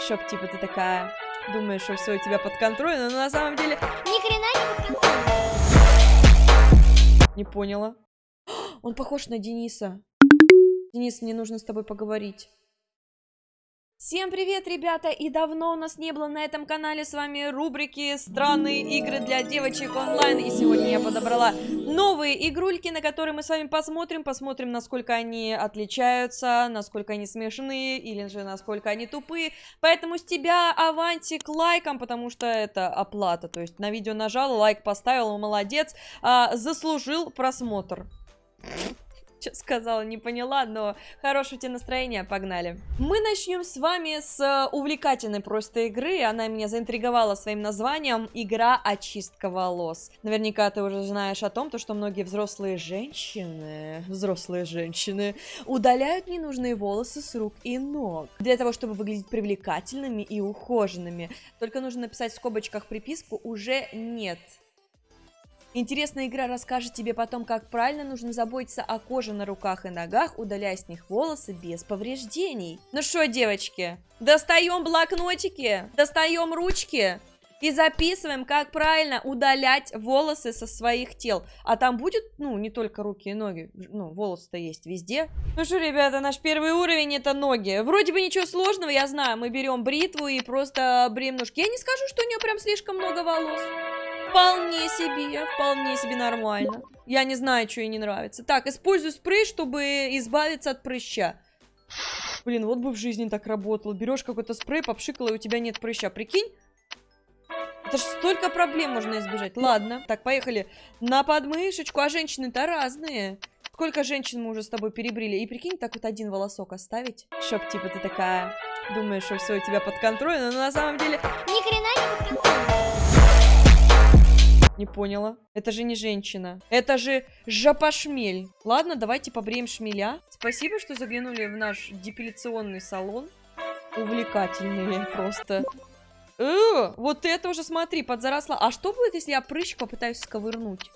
Чтоб, типа, ты такая думаешь, что все у тебя под контролем, но на самом деле... Ни хрена не под контролем. Не поняла. Он похож на Дениса. Денис, мне нужно с тобой поговорить. Всем привет, ребята! И давно у нас не было на этом канале с вами рубрики «Странные игры для девочек онлайн». И сегодня я подобрала новые игрульки, на которые мы с вами посмотрим. Посмотрим, насколько они отличаются, насколько они смешные или же насколько они тупые. Поэтому с тебя авантик лайком, потому что это оплата. То есть на видео нажал, лайк поставил, молодец, а, заслужил просмотр. Что сказала, не поняла, но хорошего тебе настроения, погнали. Мы начнем с вами с э, увлекательной просто игры, она меня заинтриговала своим названием «Игра очистка волос». Наверняка ты уже знаешь о том, то, что многие взрослые женщины, взрослые женщины, удаляют ненужные волосы с рук и ног, для того, чтобы выглядеть привлекательными и ухоженными. Только нужно написать в скобочках приписку «Уже нет». Интересная игра расскажет тебе потом, как правильно нужно заботиться о коже на руках и ногах, удаляя с них волосы без повреждений. Ну что, девочки, достаем блокнотики, достаем ручки и записываем, как правильно удалять волосы со своих тел. А там будет, ну, не только руки и ноги, ну, волосы-то есть везде. Ну что, ребята, наш первый уровень это ноги. Вроде бы ничего сложного, я знаю, мы берем бритву и просто бреем ножки. Я не скажу, что у нее прям слишком много волос. Вполне себе, вполне себе нормально. Я не знаю, что ей не нравится. Так, использую спрей, чтобы избавиться от прыща. Блин, вот бы в жизни так работало. Берешь какой-то спрей, попшикала, и у тебя нет прыща. Прикинь? Это же столько проблем можно избежать. Ладно, так, поехали. На подмышечку. А женщины-то разные. Сколько женщин мы уже с тобой перебрили? И прикинь, так вот один волосок оставить. Чтоб, типа, ты такая думаешь, что все у тебя под контролем, но на самом деле... Ни хрена не под контролем. Не поняла. Это же не женщина. Это же жопошмель. Ладно, давайте побреем шмеля. Спасибо, что заглянули в наш депиляционный салон. Увлекательные просто. Э, вот это уже, смотри, подзаросла. А что будет, если я прыщ попытаюсь сковырнуть?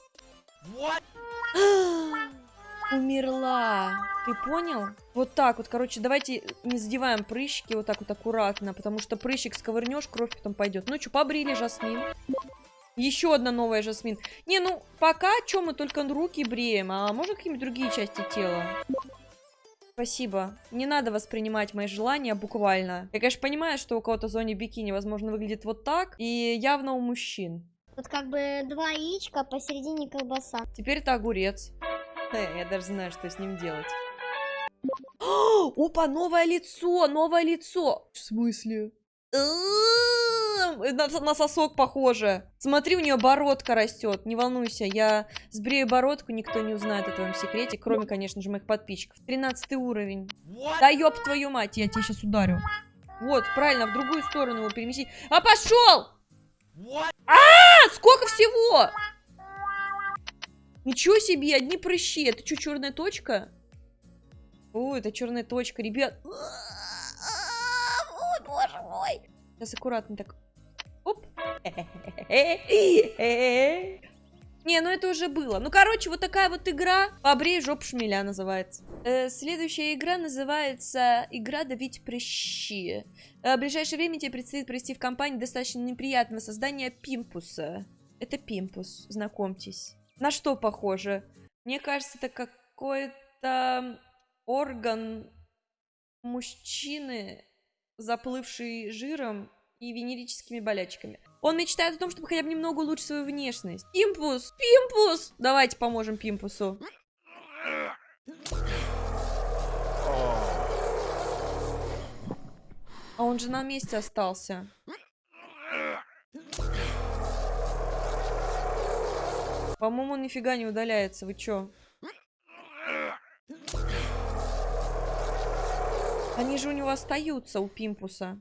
Умерла. Ты понял? Вот так вот, короче, давайте не задеваем прыщики вот так вот аккуратно, потому что прыщик сковырнешь, кровь потом пойдет. Ну что, побрили, Жасмин? Еще одна новая Жасмин. Не, ну, пока что мы только руки бреем, а можно какие-нибудь другие части тела? Спасибо. Не надо воспринимать мои желания буквально. Я, конечно, понимаю, что у кого-то в зоне бикини, возможно, выглядит вот так. И явно у мужчин. Тут как бы два яичка, а посередине колбаса. Теперь это огурец. Я даже знаю, что с ним делать. Опа, новое лицо, новое лицо. В смысле? На, на сосок похоже. Смотри, у нее бородка растет. Не волнуйся, я сбрею бородку, никто не узнает о твоем секрете, кроме, конечно же, моих подписчиков. 13 уровень. What? Да ёб твою мать, я тебя сейчас ударю. Вот, правильно, в другую сторону его переместить. А пошел! А, -а, а, сколько всего? Ничего себе, одни прыщи. Это что, черная точка? О, это черная точка, ребят. Мой. Сейчас аккуратно так. Оп. Не, ну это уже было. Ну, короче, вот такая вот игра. Побрей жоп шмеля называется. Э, следующая игра называется «Игра давить прыщи». Э, в ближайшее время тебе предстоит провести в компании достаточно неприятного создания Пимпуса. Это Пимпус, знакомьтесь. На что похоже? Мне кажется, это какой-то орган мужчины, заплывший жиром и венерическими болячками. Он мечтает о том, чтобы хотя бы немного улучшить свою внешность. Пимпус! Пимпус! Давайте поможем Пимпусу. А он же на месте остался. По-моему, он нифига не удаляется. Вы чё? Они же у него остаются, у Пимпуса.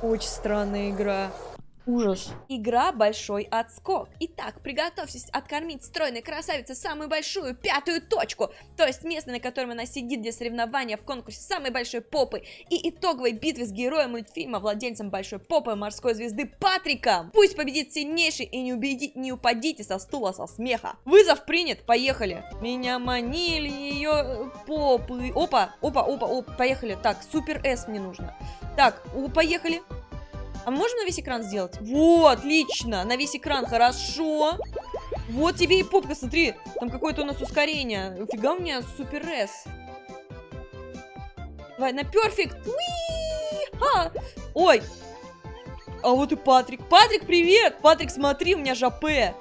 Очень странная игра. Ужас. Игра «Большой отскок». Итак, приготовьтесь откормить стройной красавице самую большую пятую точку, то есть место, на котором она сидит для соревнования в конкурсе самой большой попы и итоговой битвы с героем мультфильма, владельцем большой попы морской звезды Патриком. Пусть победит сильнейший и не, убеди... не упадите со стула со смеха. Вызов принят, поехали. Меня манили ее попы. Опа, опа, опа, опа, поехали. Так, супер С мне нужно. Так, поехали. А можно на весь экран сделать? Вот, отлично, на весь экран, хорошо. Вот тебе и попка, смотри, там какое-то у нас ускорение. Фига у меня супер С. Давай, на perfect. Ой. А вот и Патрик. Патрик, привет! Патрик, смотри, у меня жопе.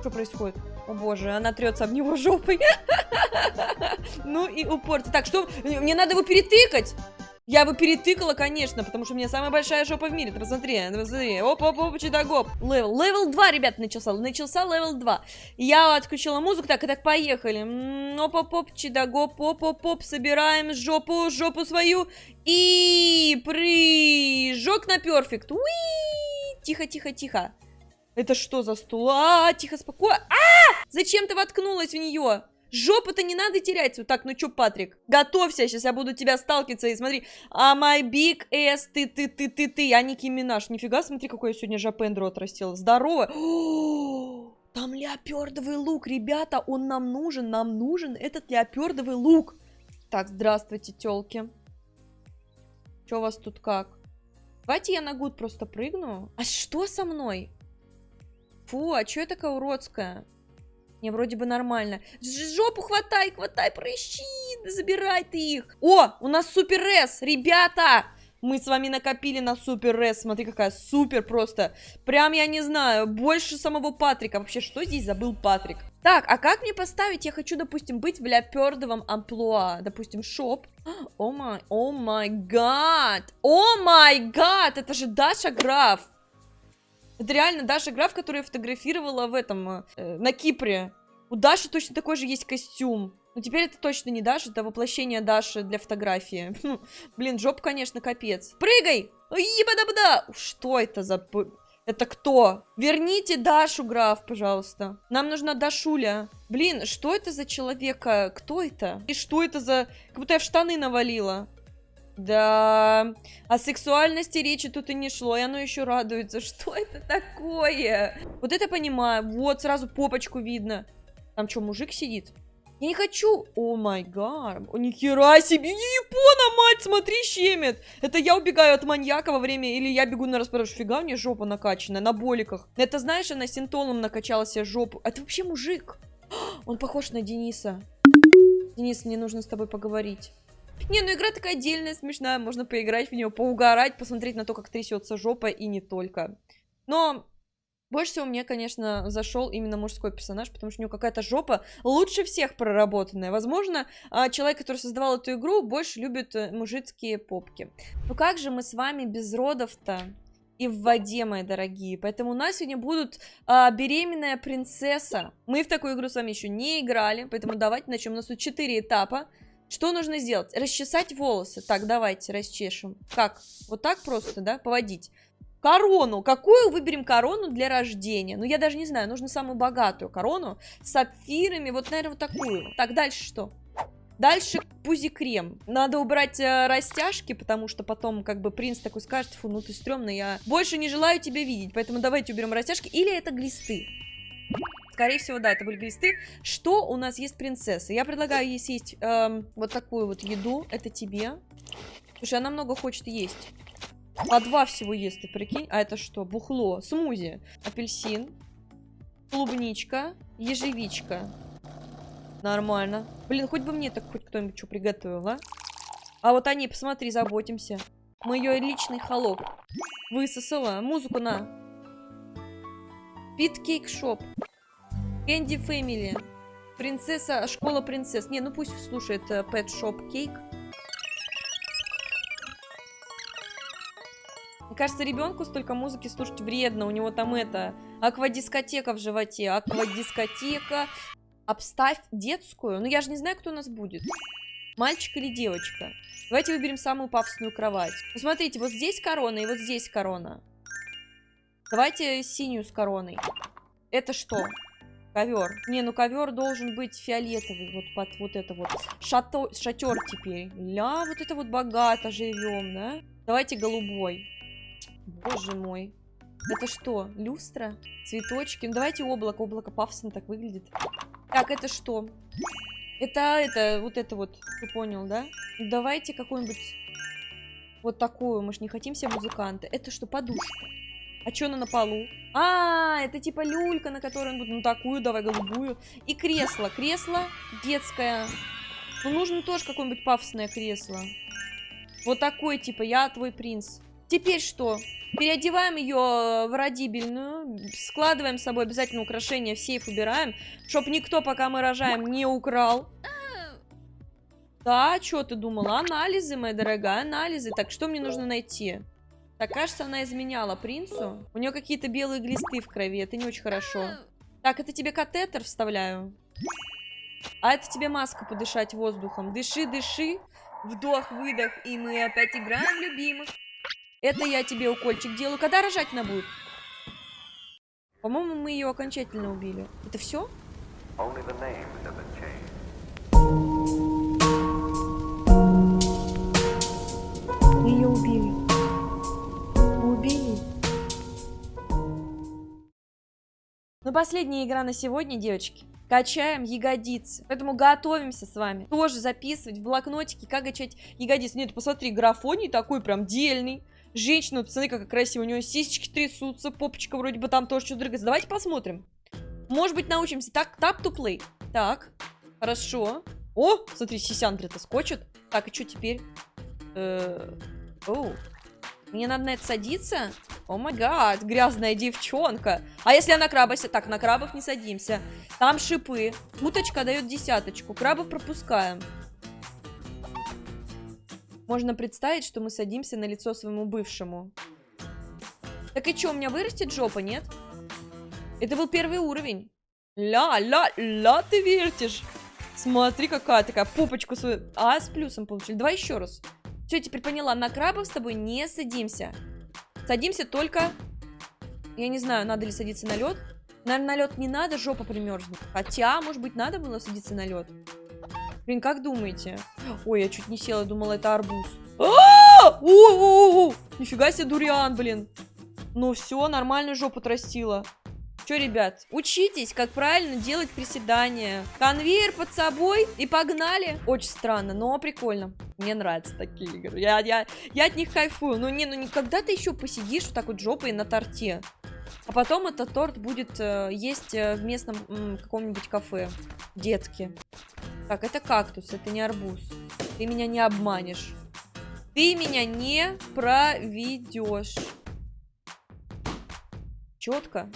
Что происходит? О боже, она трется об него жопой. Ну и упорти. Так, что? Мне надо его перетыкать. Я бы перетыкала, конечно, потому что у меня самая большая жопа в мире. Ты посмотри, посмотри. Оп, оп, оп, чудогоп. Level. Level 2, ребят, начался. Начался level 2. Я отключила музыку. Так, и так, поехали. Оп, оп, оп, чудогоп. Оп, оп, оп. Собираем жопу, жопу свою. И прыжок на перфект. Уи! Тихо, тихо, тихо. Это что за стул? А, тихо, спокойно. А! Зачем ты воткнулась в нее? Жопу-то не надо терять. Вот так, ну чё, Патрик? Готовься, сейчас я буду тебя сталкиваться. И смотри, а my big ass, ты, ты, ты, ты, ты, а Ники Минаж. Нифига, смотри, какой я сегодня жопендро отрастила. Здорово. там леопердовый лук, ребята, он нам нужен, нам нужен этот леопердовый лук. Так, здравствуйте, тёлки. Чё у вас тут как? Давайте я на гуд просто прыгну. А что со мной? Фу, а чё я такая уродская? Не, вроде бы нормально. Жопу хватай, хватай, прыщи, забирай ты их. О, у нас супер С, ребята! Мы с вами накопили на супер С. Смотри, какая супер просто. Прям, я не знаю, больше самого Патрика. Вообще, что здесь забыл Патрик? Так, а как мне поставить? Я хочу, допустим, быть в ляпердовом амплуа. Допустим, шоп. О май, о май гад. О май гад, это же Даша Граф. Это реально Даша Граф, которую я фотографировала в этом, э, на Кипре. У Даши точно такой же есть костюм. Но теперь это точно не Даша, это воплощение Даши для фотографии. Хм, блин, жоп, конечно, капец. Прыгай! Ебада-бада! Что это за... Это кто? Верните Дашу, граф, пожалуйста. Нам нужна Дашуля. Блин, что это за человека? Кто это? И что это за... Как будто я в штаны навалила. Да, о сексуальности речи тут и не шло, и оно еще радуется. Что это такое? Вот это понимаю. Вот, сразу попочку видно. Там что, мужик сидит? Я не хочу. О май гад. О, нихера себе. Япона, мать, смотри, щемит. Это я убегаю от маньяка во время... Или я бегу на распродаж. Фига, мне жопа накачанная, на боликах. Это, знаешь, она синтолом накачала себе жопу. Это вообще мужик. Он похож на Дениса. Денис, мне нужно с тобой поговорить. Не, ну игра такая отдельная, смешная, можно поиграть в нее, поугарать, посмотреть на то, как трясется жопа и не только. Но больше всего мне, конечно, зашел именно мужской персонаж, потому что у него какая-то жопа лучше всех проработанная. Возможно, а, человек, который создавал эту игру, больше любит э, мужицкие попки. Ну как же мы с вами без родов-то? и в воде, мои дорогие. Поэтому у нас сегодня будут а, беременная принцесса. Мы в такую игру с вами еще не играли, поэтому давайте начнем. У нас тут 4 этапа. Что нужно сделать? Расчесать волосы. Так, давайте расчешем. Как? Вот так просто, да? Поводить. Корону. Какую выберем корону для рождения? Ну, я даже не знаю. Нужно самую богатую корону. С сапфирами. Вот, наверное, вот такую. Так, дальше что? Дальше пузи-крем. Надо убрать э, растяжки, потому что потом как бы принц такой скажет, фу, ну ты стрёмный, я больше не желаю тебя видеть. Поэтому давайте уберем растяжки. Или это глисты. Скорее всего, да, это были глисты. Что у нас есть принцесса? Я предлагаю ей съесть эм, вот такую вот еду. Это тебе. Слушай, она много хочет есть. По два всего ест, ты прикинь. А это что? Бухло, смузи, апельсин, клубничка, ежевичка. Нормально. Блин, хоть бы мне так хоть кто-нибудь что приготовил, а? А вот они, посмотри, заботимся. Мы ее личный холоп. Высосала. Музыку на. Питкейк шоп. Кэнди Фэмили. Принцесса, школа принцесс. Не, ну пусть слушает Pet Shop Cake. Мне кажется, ребенку столько музыки слушать вредно. У него там это, аквадискотека в животе. Аквадискотека. Обставь детскую. Ну, я же не знаю, кто у нас будет. Мальчик или девочка. Давайте выберем самую пафосную кровать. Ну, смотрите, вот здесь корона и вот здесь корона. Давайте синюю с короной. Это что? Ковер. Не, ну ковер должен быть фиолетовый. Вот под вот это вот. Шато... Шатер теперь. Ля, вот это вот богато живем, да? Давайте голубой. Боже мой. Это что? Люстра? Цветочки? Ну давайте облако. Облако пафосно так выглядит. Так, это что? Это, это, вот это вот. Ты понял, да? Ну, давайте какую-нибудь вот такую. Мы же не хотим себе музыканты. Это что, подушка? А что она на полу? А, это типа люлька, на которой он будет. Ну, такую давай, голубую. И кресло. Кресло детское. Ну, нужно тоже какое-нибудь пафосное кресло. Вот такое, типа, я твой принц. Теперь что? Переодеваем ее в родибельную, складываем с собой обязательно украшения, в сейф убираем, чтобы никто, пока мы рожаем, не украл. Да, что ты думала? Анализы, моя дорогая, анализы. Так, что мне нужно найти? Так, кажется, она изменяла принцу. У нее какие-то белые глисты в крови. Это не очень хорошо. Так, это тебе катетер вставляю. А это тебе маска подышать воздухом. Дыши, дыши. Вдох, выдох. И мы опять играем любимых. Это я тебе укольчик делаю. Когда рожать она будет? По-моему, мы ее окончательно убили. Это все? Мы Ну, последняя игра на сегодня, девочки. Качаем ягодицы. Поэтому готовимся с вами. Тоже записывать в блокнотике, как качать ягодицы. Нет, посмотри, графоний такой прям дельный. Женщина, посмотри, какая красивая. У нее сисечки трясутся, попочка вроде бы там тоже что-то дрыгается. Давайте посмотрим. Может быть, научимся. Так, tap to play. Так, хорошо. О, смотри, сисяндры-то скочат. Так, и что теперь? Э -э мне надо на это садиться? О май гад, грязная девчонка. А если я на краба... Так, на крабов не садимся. Там шипы. Уточка дает десяточку. Крабов пропускаем. Можно представить, что мы садимся на лицо своему бывшему. Так и что, у меня вырастет жопа, нет? Это был первый уровень. Ля, ля, ля, ты вертишь. Смотри, какая такая попочку свою. А, с плюсом получили. Давай еще раз. Все, теперь поняла, на крабов с тобой не садимся. Садимся только... Я не знаю, надо ли садиться на лед. Наверное, на лед не надо, жопа примерзнет. Хотя, может быть, надо было садиться на лед. Блин, как думаете? Ой, я чуть не села, думала, это арбуз. Нифига себе дуриан, блин. Ну все, нормально жопу отрастила. Че, ребят, учитесь, как правильно делать приседания. Конвейер под собой и погнали. Очень странно, но прикольно. Мне нравятся такие игры. Я, я, я от них кайфую. Ну, не, ну никогда ты еще посидишь вот так вот жопой на торте. А потом этот торт будет э, есть э, в местном каком-нибудь кафе. Детки. Так, это кактус, это не арбуз. Ты меня не обманешь. Ты меня не проведешь. Четко.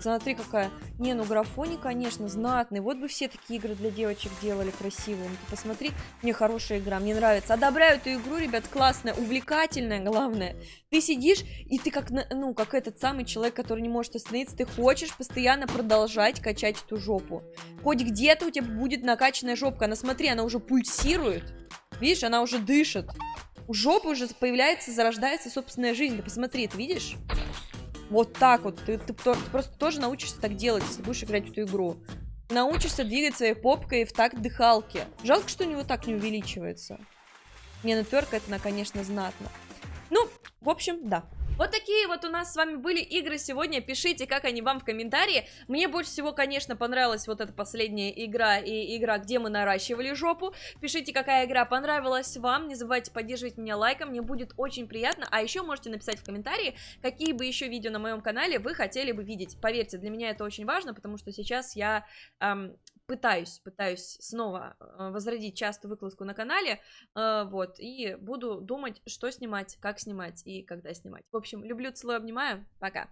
Смотри, какая. Не, ну графони, конечно, знатный. Вот бы все такие игры для девочек делали красивые. Ну, ты посмотри, мне хорошая игра, мне нравится. Одобряю эту игру, ребят, классная, увлекательная, главное. Ты сидишь, и ты как, ну, как этот самый человек, который не может остановиться, ты хочешь постоянно продолжать качать эту жопу. Хоть где-то у тебя будет накачанная жопка. Она, смотри, она уже пульсирует. Видишь, она уже дышит. У жопы уже появляется, зарождается собственная жизнь. Ты посмотри, ты видишь? Вот так вот. Ты, ты, ты просто тоже научишься так делать, если будешь играть в эту игру. Научишься двигать своей попкой в такт дыхалки. Жалко, что у него так не увеличивается. Не, ну тверка это, конечно, знатно. Ну, в общем, да. Вот такие вот у нас с вами были игры сегодня. Пишите, как они вам в комментарии. Мне больше всего, конечно, понравилась вот эта последняя игра и игра, где мы наращивали жопу. Пишите, какая игра понравилась вам. Не забывайте поддерживать меня лайком, мне будет очень приятно. А еще можете написать в комментарии, какие бы еще видео на моем канале вы хотели бы видеть. Поверьте, для меня это очень важно, потому что сейчас я эм, пытаюсь, пытаюсь снова э, возродить часто выкладку на канале, э, вот, и буду думать, что снимать, как снимать и когда снимать. В общем, люблю, целую, обнимаю, пока!